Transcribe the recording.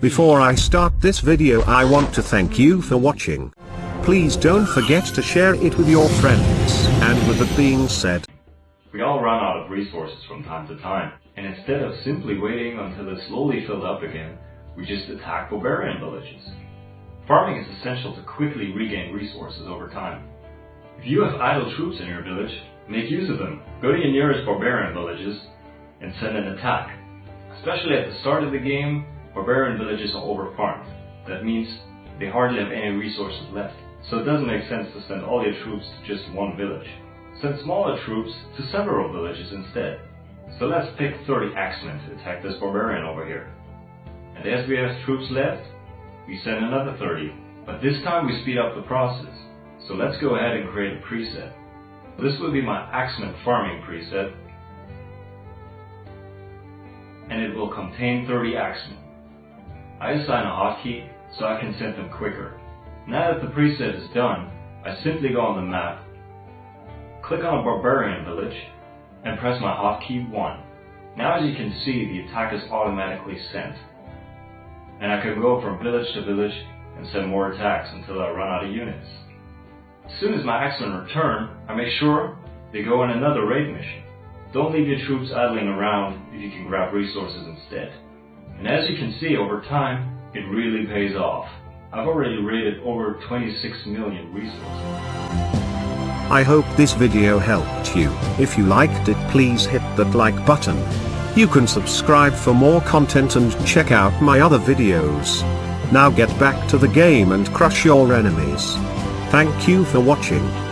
Before I start this video I want to thank you for watching. Please don't forget to share it with your friends. And with that being said, We all run out of resources from time to time, and instead of simply waiting until they slowly fill up again, we just attack barbarian villages. Farming is essential to quickly regain resources over time. If you have idle troops in your village, make use of them. Go to your nearest barbarian villages and send an attack. Especially at the start of the game, barbarian villages are overfarmed. That means they hardly have any resources left. So it doesn't make sense to send all your troops to just one village. Send smaller troops to several villages instead. So let's pick 30 axemen to attack this barbarian over here. And as we have troops left, we send another 30. But this time we speed up the process. So let's go ahead and create a preset. This will be my axemen farming preset. And it will contain 30 axemen. I assign a hotkey so I can send them quicker. Now that the preset is done, I simply go on the map, click on a barbarian village, and press my hotkey 1. Now as you can see, the attack is automatically sent. And I can go from village to village and send more attacks until I run out of units. As soon as my axemen return, I make sure they go on another raid mission. Don't leave your troops idling around if you can grab resources instead. And as you can see over time, it really pays off. I've already rated over 26 million resources. I hope this video helped you. If you liked it please hit that like button. You can subscribe for more content and check out my other videos. Now get back to the game and crush your enemies. Thank you for watching.